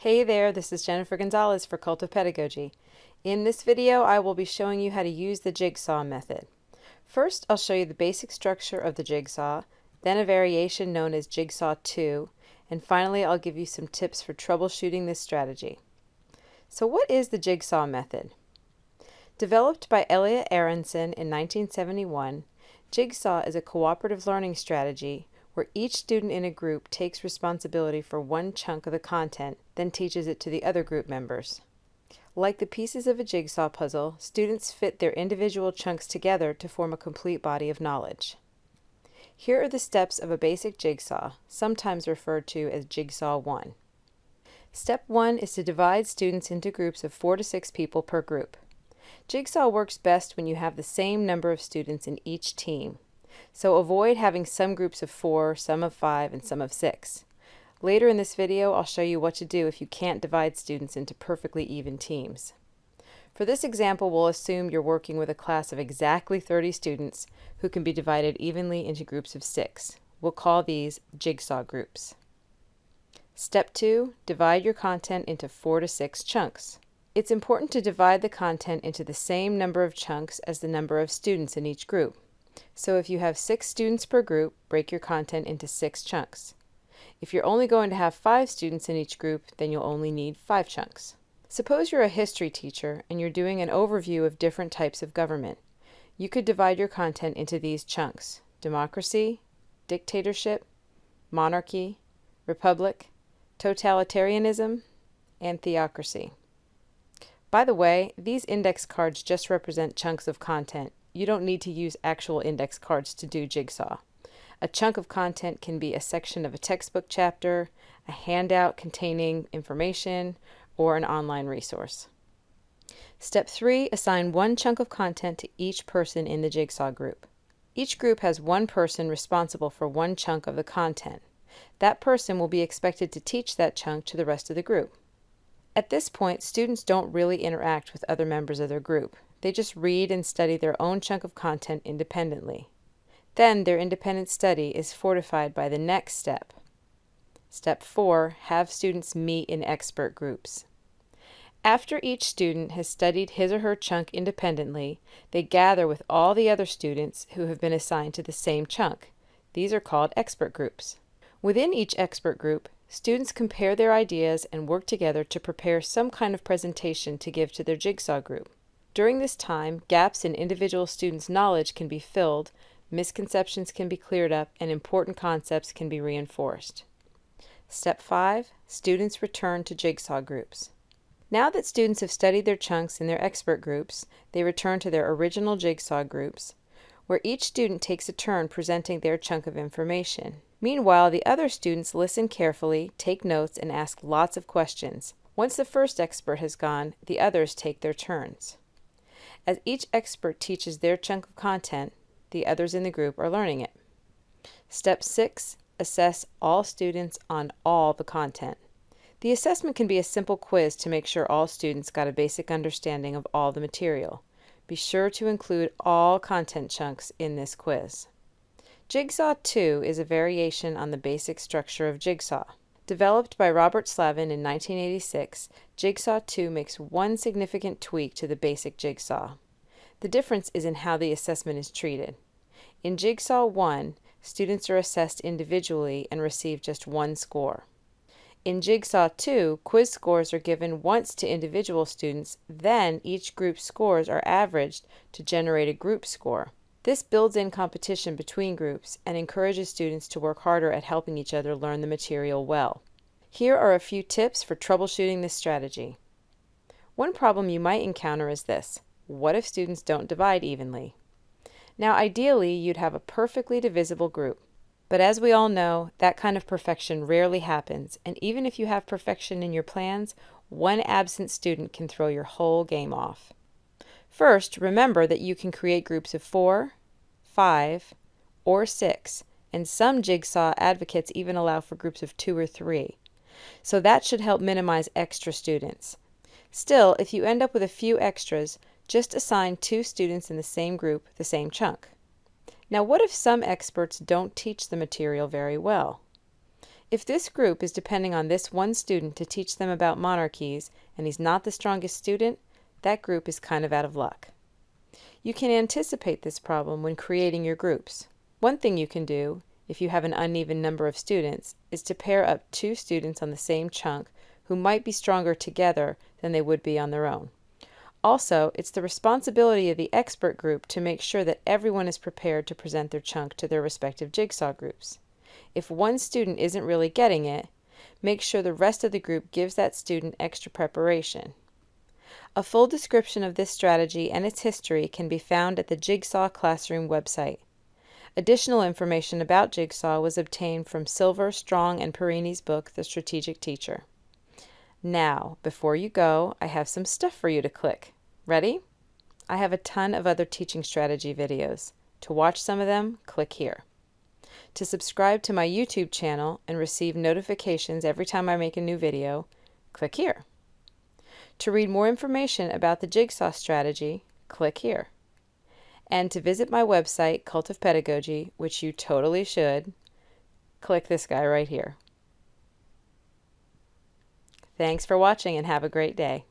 Hey there, this is Jennifer Gonzalez for Cult of Pedagogy. In this video, I will be showing you how to use the jigsaw method. First, I'll show you the basic structure of the jigsaw, then a variation known as Jigsaw 2, and finally I'll give you some tips for troubleshooting this strategy. So what is the jigsaw method? Developed by Elliot Aronson in 1971, Jigsaw is a cooperative learning strategy where each student in a group takes responsibility for one chunk of the content, then teaches it to the other group members. Like the pieces of a jigsaw puzzle, students fit their individual chunks together to form a complete body of knowledge. Here are the steps of a basic jigsaw, sometimes referred to as Jigsaw 1. Step 1 is to divide students into groups of 4 to 6 people per group. Jigsaw works best when you have the same number of students in each team, so avoid having some groups of 4, some of 5, and some of 6. Later in this video, I'll show you what to do if you can't divide students into perfectly even teams. For this example, we'll assume you're working with a class of exactly 30 students who can be divided evenly into groups of 6. We'll call these jigsaw groups. Step 2. Divide your content into 4 to 6 chunks. It's important to divide the content into the same number of chunks as the number of students in each group. So if you have 6 students per group, break your content into 6 chunks. If you're only going to have 5 students in each group, then you'll only need 5 chunks. Suppose you're a history teacher and you're doing an overview of different types of government. You could divide your content into these chunks democracy, dictatorship, monarchy, republic, totalitarianism, and theocracy. By the way, these index cards just represent chunks of content. You don't need to use actual index cards to do Jigsaw. A chunk of content can be a section of a textbook chapter, a handout containing information, or an online resource. Step 3. Assign one chunk of content to each person in the Jigsaw group. Each group has one person responsible for one chunk of the content. That person will be expected to teach that chunk to the rest of the group. At this point, students don't really interact with other members of their group. They just read and study their own chunk of content independently. Then their independent study is fortified by the next step. Step 4. Have students meet in expert groups. After each student has studied his or her chunk independently, they gather with all the other students who have been assigned to the same chunk. These are called expert groups. Within each expert group, students compare their ideas and work together to prepare some kind of presentation to give to their jigsaw group. During this time, gaps in individual students' knowledge can be filled, misconceptions can be cleared up, and important concepts can be reinforced. Step 5. Students return to jigsaw groups. Now that students have studied their chunks in their expert groups, they return to their original jigsaw groups, where each student takes a turn presenting their chunk of information. Meanwhile, the other students listen carefully, take notes, and ask lots of questions. Once the first expert has gone, the others take their turns. As each expert teaches their chunk of content, the others in the group are learning it. Step 6. Assess all students on all the content. The assessment can be a simple quiz to make sure all students got a basic understanding of all the material. Be sure to include all content chunks in this quiz. Jigsaw 2 is a variation on the basic structure of Jigsaw. Developed by Robert Slavin in 1986, Jigsaw 2 makes one significant tweak to the basic Jigsaw. The difference is in how the assessment is treated. In Jigsaw 1, students are assessed individually and receive just one score. In Jigsaw 2, quiz scores are given once to individual students, then each group's scores are averaged to generate a group score. This builds in competition between groups and encourages students to work harder at helping each other learn the material well. Here are a few tips for troubleshooting this strategy. One problem you might encounter is this. What if students don't divide evenly? Now ideally, you'd have a perfectly divisible group. But as we all know, that kind of perfection rarely happens, and even if you have perfection in your plans, one absent student can throw your whole game off. First, remember that you can create groups of four, five, or six, and some Jigsaw advocates even allow for groups of two or three. So that should help minimize extra students. Still, if you end up with a few extras, just assign two students in the same group the same chunk. Now what if some experts don't teach the material very well? If this group is depending on this one student to teach them about monarchies and he's not the strongest student, that group is kind of out of luck. You can anticipate this problem when creating your groups. One thing you can do, if you have an uneven number of students, is to pair up two students on the same chunk who might be stronger together than they would be on their own. Also, it's the responsibility of the expert group to make sure that everyone is prepared to present their chunk to their respective jigsaw groups. If one student isn't really getting it, make sure the rest of the group gives that student extra preparation. A full description of this strategy and its history can be found at the Jigsaw Classroom website. Additional information about Jigsaw was obtained from Silver, Strong, and Perini's book, The Strategic Teacher. Now, before you go, I have some stuff for you to click. Ready? I have a ton of other teaching strategy videos. To watch some of them, click here. To subscribe to my YouTube channel and receive notifications every time I make a new video, click here. To read more information about the Jigsaw strategy, click here. And to visit my website, Cult of Pedagogy, which you totally should, click this guy right here. Thanks for watching and have a great day.